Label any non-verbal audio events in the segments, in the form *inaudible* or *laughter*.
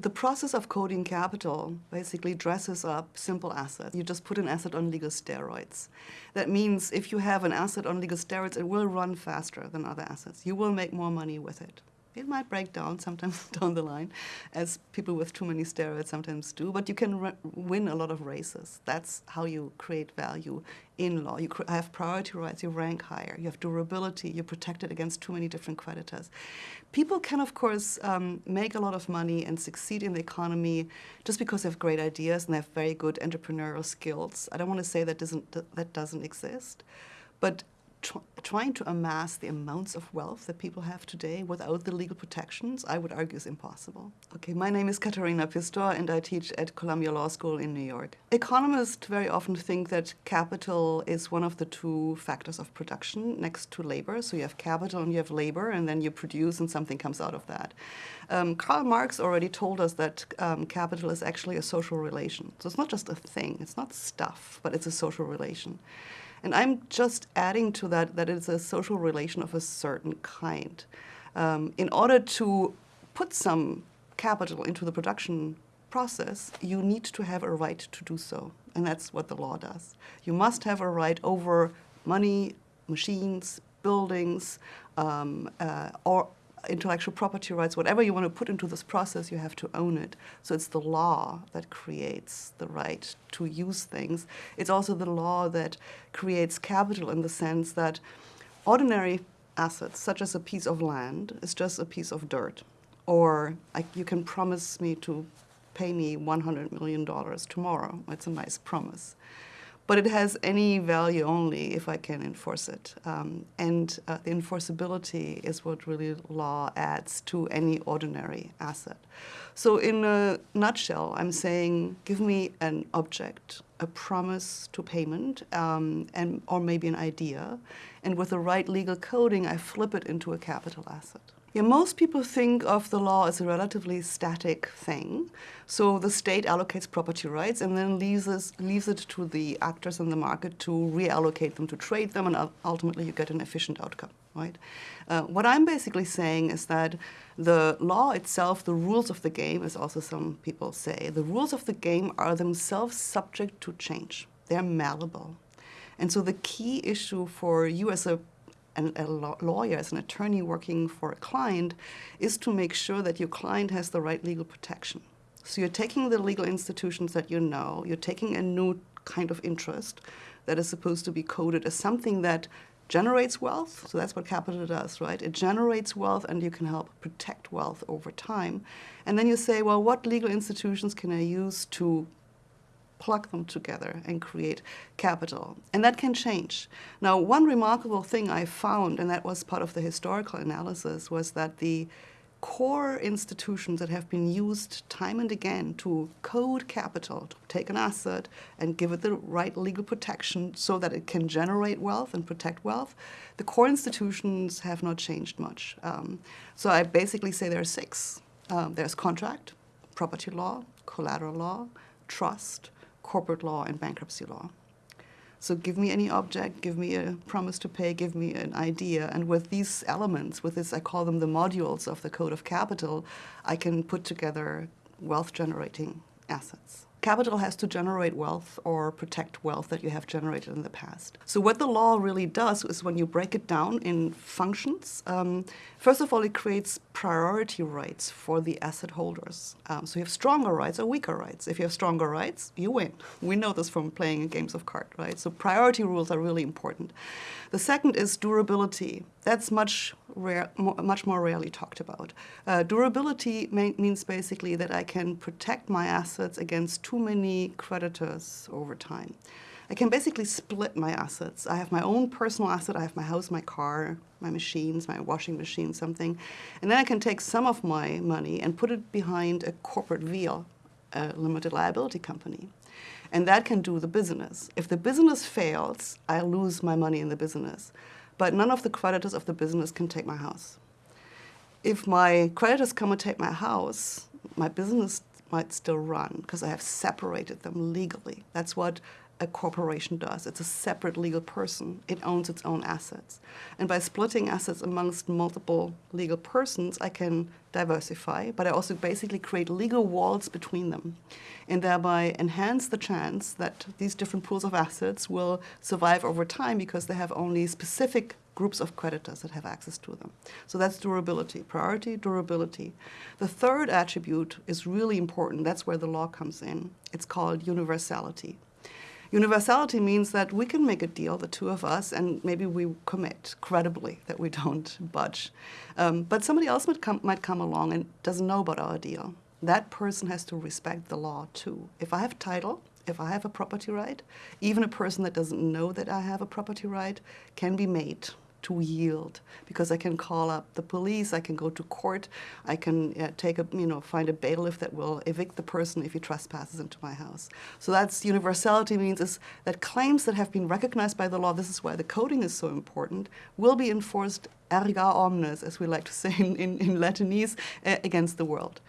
The process of coding capital basically dresses up simple assets. You just put an asset on legal steroids. That means if you have an asset on legal steroids, it will run faster than other assets. You will make more money with it. It might break down *laughs* sometimes down the line, as people with too many steroids sometimes do, but you can win a lot of races. That's how you create value in law. You have priority rights, you rank higher, you have durability, you're protected against too many different creditors. People can, of course, um, make a lot of money and succeed in the economy just because they have great ideas and they have very good entrepreneurial skills. I don't want to say that doesn't, that doesn't exist, but tr trying to amass the amounts of wealth that people have today without the legal protections, I would argue is impossible. Okay, my name is Katharina Pistor and I teach at Columbia Law School in New York. Economists very often think that capital is one of the two factors of production next to labor. So you have capital and you have labor and then you produce and something comes out of that. Um, Karl Marx already told us that um, capital is actually a social relation. So it's not just a thing, it's not stuff, but it's a social relation. And I'm just adding to that that it's a social relation of a certain kind. Um, in order to put some capital into the production process, you need to have a right to do so. And that's what the law does. You must have a right over money, machines, buildings, um, uh, or intellectual property rights, whatever you want to put into this process, you have to own it. So it's the law that creates the right to use things. It's also the law that creates capital in the sense that ordinary assets, such as a piece of land, is just a piece of dirt. Or you can promise me to pay me $100 million tomorrow. It's a nice promise but it has any value only if I can enforce it. Um, and uh, the enforceability is what really law adds to any ordinary asset. So in a nutshell, I'm saying give me an object, a promise to payment, um, and, or maybe an idea, and with the right legal coding, I flip it into a capital asset. Yeah, most people think of the law as a relatively static thing. So the state allocates property rights and then leaves, leaves it to the actors in the market to reallocate them, to trade them, and ultimately you get an efficient outcome, right? Uh, what I'm basically saying is that the law itself, the rules of the game, as also some people say, the rules of the game are themselves subject to change. They're malleable. And so the key issue for you as a an, a lawyer, as an attorney working for a client, is to make sure that your client has the right legal protection. So you're taking the legal institutions that you know, you're taking a new kind of interest that is supposed to be coded as something that generates wealth, so that's what capital does, right? It generates wealth and you can help protect wealth over time. And then you say, well, what legal institutions can I use to plug them together and create capital. And that can change. Now, one remarkable thing I found, and that was part of the historical analysis, was that the core institutions that have been used time and again to code capital, to take an asset and give it the right legal protection so that it can generate wealth and protect wealth, the core institutions have not changed much. Um, so I basically say there are six. Um, there's contract, property law, collateral law, trust, corporate law and bankruptcy law. So give me any object, give me a promise to pay, give me an idea, and with these elements, with this, I call them the modules of the Code of Capital, I can put together wealth-generating assets. Capital has to generate wealth or protect wealth that you have generated in the past. So what the law really does is when you break it down in functions, um, first of all, it creates priority rights for the asset holders. Um, so you have stronger rights or weaker rights. If you have stronger rights, you win. We know this from playing games of cards, right? So priority rules are really important. The second is durability. That's much, rare, much more rarely talked about. Uh, durability means basically that I can protect my assets against too many creditors over time. I can basically split my assets. I have my own personal asset, I have my house, my car, my machines, my washing machine, something. And then I can take some of my money and put it behind a corporate veil, a limited liability company. And that can do the business. If the business fails, I lose my money in the business. But none of the creditors of the business can take my house. If my creditors come and take my house, my business might still run because I have separated them legally. That's what a corporation does. It's a separate legal person. It owns its own assets. And by splitting assets amongst multiple legal persons, I can diversify, but I also basically create legal walls between them and thereby enhance the chance that these different pools of assets will survive over time because they have only specific groups of creditors that have access to them. So that's durability, priority, durability. The third attribute is really important. That's where the law comes in. It's called universality. Universality means that we can make a deal, the two of us, and maybe we commit credibly that we don't *laughs* budge. Um, but somebody else might come, might come along and doesn't know about our deal. That person has to respect the law too. If I have title, if I have a property right, even a person that doesn't know that I have a property right can be made to yield because I can call up the police, I can go to court, I can uh, take a, you know, find a bailiff that will evict the person if he trespasses into my house. So that's universality means is that claims that have been recognized by the law, this is why the coding is so important, will be enforced erga omnes, as we like to say *laughs* in, in, in Latinese, uh, against the world.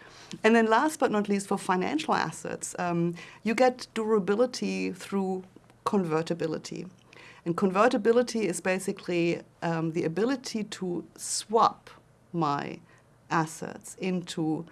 And then last but not least, for financial assets, um, you get durability through convertibility. And convertibility is basically um, the ability to swap my assets into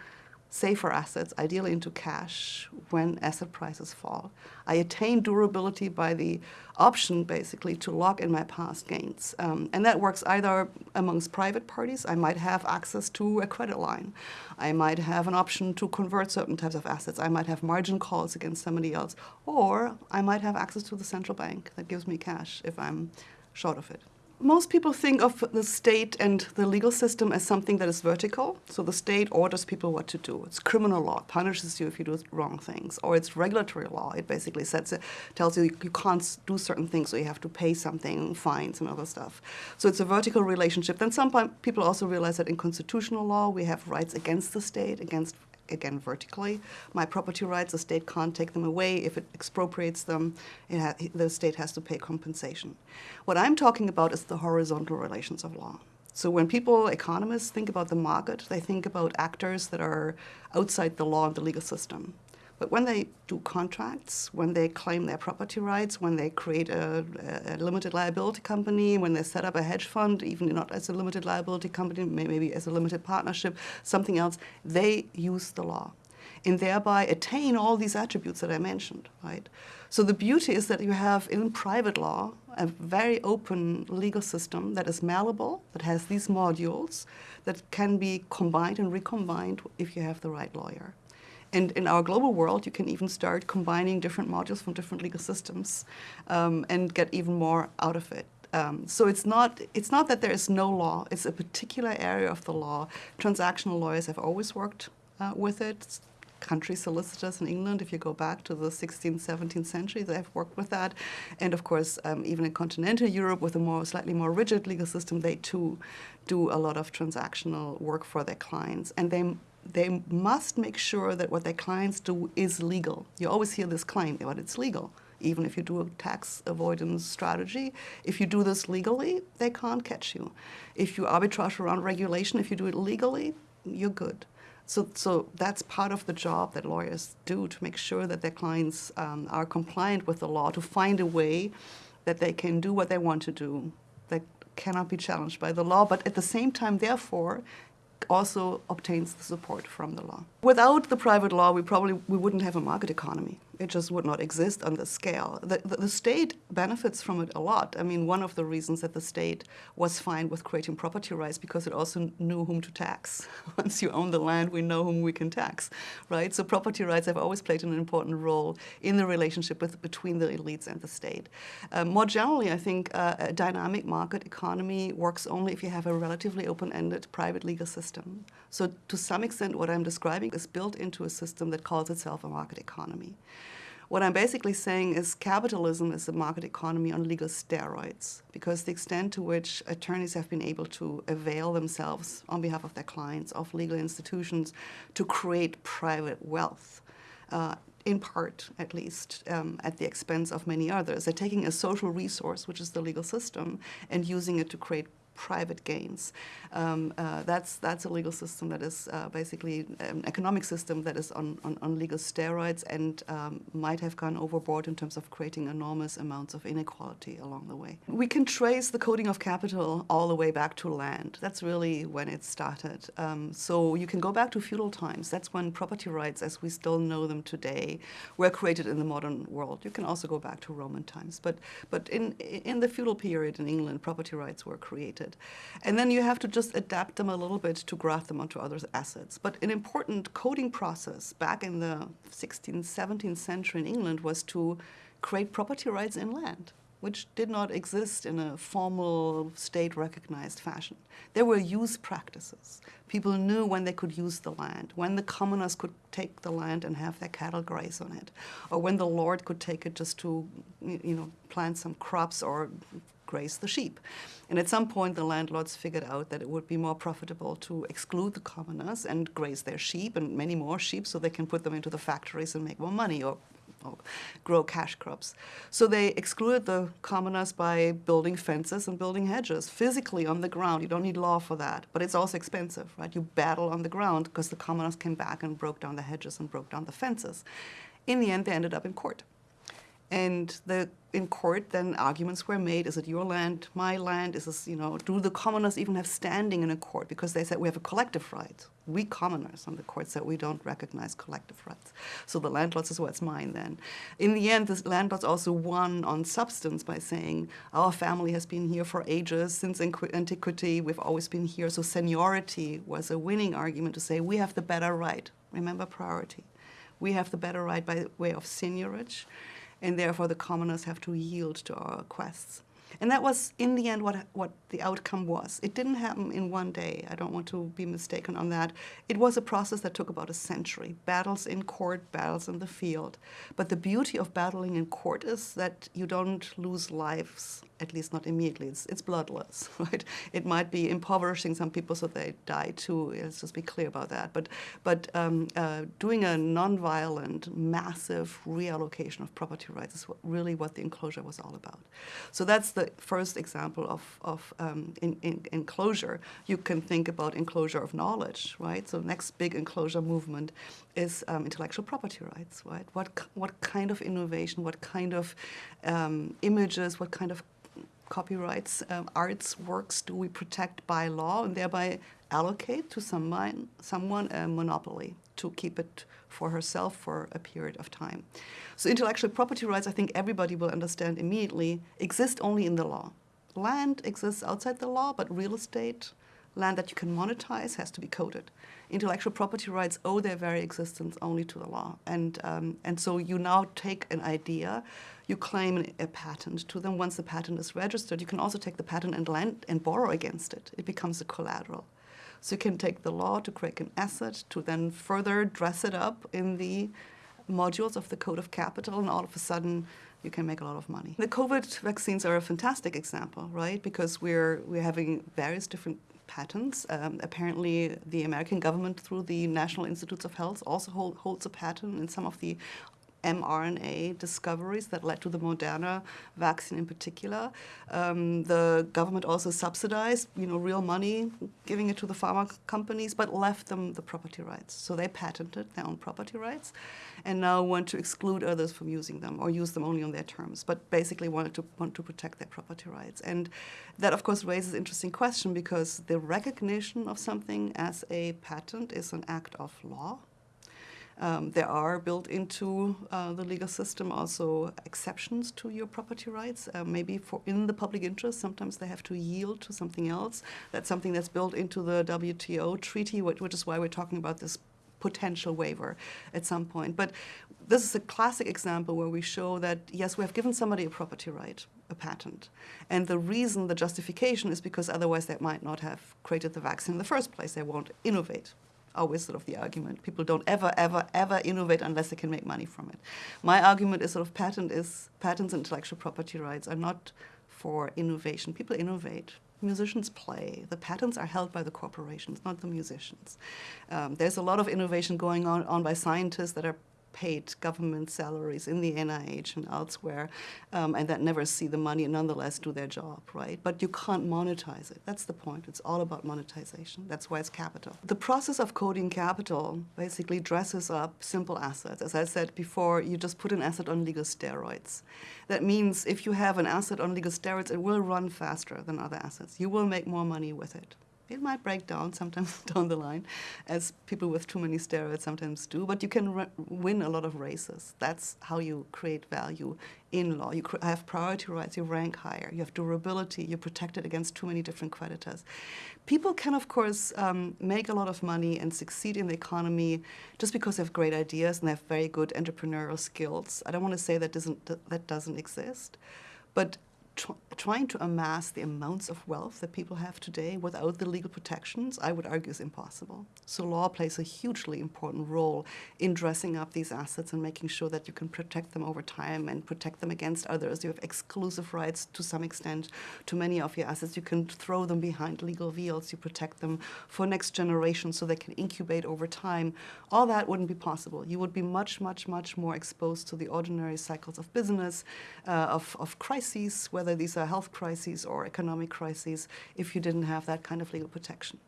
safer assets, ideally into cash, when asset prices fall. I attain durability by the option, basically, to lock in my past gains. Um, and that works either amongst private parties. I might have access to a credit line. I might have an option to convert certain types of assets. I might have margin calls against somebody else. Or I might have access to the central bank that gives me cash if I'm short of it. Most people think of the state and the legal system as something that is vertical. So the state orders people what to do. It's criminal law, punishes you if you do wrong things. Or it's regulatory law. It basically sets it, tells you you can't do certain things, so you have to pay something, fines and other stuff. So it's a vertical relationship. Then some people also realize that in constitutional law, we have rights against the state, against again vertically. My property rights, the state can't take them away. If it expropriates them, it the state has to pay compensation. What I'm talking about is the horizontal relations of law. So when people, economists, think about the market, they think about actors that are outside the law and the legal system. But when they do contracts, when they claim their property rights, when they create a, a, limited liability company, when they set up a hedge fund, even not as a limited liability company, maybe as a limited partnership, something else, they use the law and thereby attain all these attributes that I mentioned, right? So the beauty is that you have in private law a very open legal system that is malleable, that has these modules that can be combined and recombined if you have the right lawyer. And in our global world, you can even start combining different modules from different legal systems um, and get even more out of it. Um, so it's not, it's not that there is no law, it's a particular area of the law. Transactional lawyers have always worked uh, with it. Country solicitors in England, if you go back to the 16th, 17th century, they have worked with that. And of course, um, even in continental Europe with a more slightly more rigid legal system, they too do a lot of transactional work for their clients. And they they must make sure that what their clients do is legal. You always hear this claim, but it's legal. Even if you do a tax avoidance strategy, if you do this legally, they can't catch you. If you arbitrage around regulation, if you do it legally, you're good. So, so that's part of the job that lawyers do to make sure that their clients um, are compliant with the law, to find a way that they can do what they want to do that cannot be challenged by the law, but at the same time, therefore, also obtains the support from the law. Without the private law, we probably we wouldn't have a market economy. It just would not exist on this scale. The, the, the, state benefits from it a lot. I mean, one of the reasons that the state was fine with creating property rights because it also knew whom to tax. *laughs* Once you own the land, we know whom we can tax, right? So property rights have always played an important role in the relationship with, between the elites and the state. Um, more generally, I think uh, a dynamic market economy works only if you have a relatively open-ended private legal system. So to some extent, what I'm describing is built into a system that calls itself a market economy. What I'm basically saying is capitalism is a market economy on legal steroids because the extent to which attorneys have been able to avail themselves on behalf of their clients of legal institutions to create private wealth, uh, in part at least, um, at the expense of many others. They're taking a social resource, which is the legal system, and using it to create private gains. Um, uh, that's, that's a legal system that is uh, basically an economic system that is on, on, on legal steroids and um, might have gone overboard in terms of creating enormous amounts of inequality along the way. We can trace the coding of capital all the way back to land. That's really when it started. Um, so you can go back to feudal times. That's when property rights, as we still know them today, were created in the modern world. You can also go back to Roman times. But, but in, in the feudal period in England, property rights were created. And then you have to just adapt them a little bit to graft them onto other assets. But an important coding process back in the 16th, 17th century in England was to create property rights in land which did not exist in a formal state-recognized fashion. There were use practices. People knew when they could use the land, when the commoners could take the land and have their cattle graze on it, or when the lord could take it just to, you know, plant some crops or graze the sheep. And at some point, the landlords figured out that it would be more profitable to exclude the commoners and graze their sheep and many more sheep so they can put them into the factories and make more money or grow cash crops. So they excluded the commoners by building fences and building hedges physically on the ground. You don't need law for that, but it's also expensive, right? You battle on the ground because the commoners came back and broke down the hedges and broke down the fences. In the end, they ended up in court. And the, in court, then arguments were made, is it your land, my land, is this, you know, do the commoners even have standing in a court? Because they said we have a collective right. We commoners, on the court said we don't recognize collective rights. So the landlords is what's mine then. In the end, the landlords also won on substance by saying, our family has been here for ages, since antiquity, we've always been here. So seniority was a winning argument to say we have the better right. Remember priority. We have the better right by way of seniorage and therefore the commoners have to yield to our requests. And that was, in the end, what, what the outcome was. It didn't happen in one day. I don't want to be mistaken on that. It was a process that took about a century. Battles in court, battles in the field. But the beauty of battling in court is that you don't lose lives, at least not immediately. It's, it's bloodless, *laughs* right? It might be impoverishing some people so they die too. Let's just be clear about that. But, but um, uh, doing a nonviolent, massive reallocation of property rights is what, really what the enclosure was all about. So that's the first example of, of um, in, in, enclosure. You can think about enclosure of knowledge, right? So next big enclosure movement is um, intellectual property rights, right? What, what kind of innovation, what kind of um, images, what kind of copyrights, um, arts works do we protect by law and thereby allocate to someone, someone a monopoly to keep it for herself for a period of time. So intellectual property rights, I think everybody will understand immediately, exist only in the law. Land exists outside the law, but real estate, land that you can monetize, has to be coded. Intellectual property rights owe their very existence only to the law. And, um, and so you now take an idea, you claim a patent to them. Once the patent is registered, you can also take the patent and, lend, and borrow against it. It becomes a collateral. So you can take the law to create an asset, to then further dress it up in the modules of the Code of Capital, and all of a sudden you can make a lot of money. The COVID vaccines are a fantastic example, right? Because we're, we're having various different patents. Um, apparently, the American government, through the National Institutes of Health, also hold, holds a patent in some of the mRNA discoveries that led to the Moderna vaccine in particular. Um, the government also subsidized, you know, real money, giving it to the pharma companies, but left them the property rights. So they patented their own property rights and now want to exclude others from using them or use them only on their terms, but basically wanted to want to protect their property rights. And that, of course, raises an interesting question because the recognition of something as a patent is an act of law um, there are built into uh, the legal system also exceptions to your property rights. Uh, maybe for in the public interest, sometimes they have to yield to something else. That's something that's built into the WTO treaty, which, which is why we're talking about this potential waiver at some point. But this is a classic example where we show that, yes, we have given somebody a property right, a patent. And the reason, the justification is because otherwise they might not have created the vaccine in the first place. They won't innovate always sort of the argument. People don't ever, ever, ever innovate unless they can make money from it. My argument is sort of patent is, patents and intellectual property rights are not for innovation. People innovate. Musicians play. The patents are held by the corporations, not the musicians. Um, there's a lot of innovation going on, on by scientists that are paid government salaries in the NIH and elsewhere, um, and that never see the money and nonetheless do their job, right? But you can't monetize it. That's the point. It's all about monetization. That's why it's capital. The process of coding capital basically dresses up simple assets. As I said before, you just put an asset on legal steroids. That means if you have an asset on legal steroids, it will run faster than other assets. You will make more money with it. It might break down sometimes *laughs* down the line, as people with too many steroids sometimes do, but you can win a lot of races. That's how you create value in law. You have priority rights, you rank higher, you have durability, you're protected against too many different creditors. People can, of course, um, make a lot of money and succeed in the economy just because they have great ideas and they have very good entrepreneurial skills. I don't want to say that doesn't, that doesn't exist, but tr trying to amass the amounts of wealth that people have today without the legal protections, I would argue is impossible. So law plays a hugely important role in dressing up these assets and making sure that you can protect them over time and protect them against others. You have exclusive rights to some extent to many of your assets. You can throw them behind legal veils. You protect them for next generation so they can incubate over time. All that wouldn't be possible. You would be much, much, much more exposed to the ordinary cycles of business, uh, of, of crises, whether these are health crises or economic crises if you didn't have that kind of legal protection.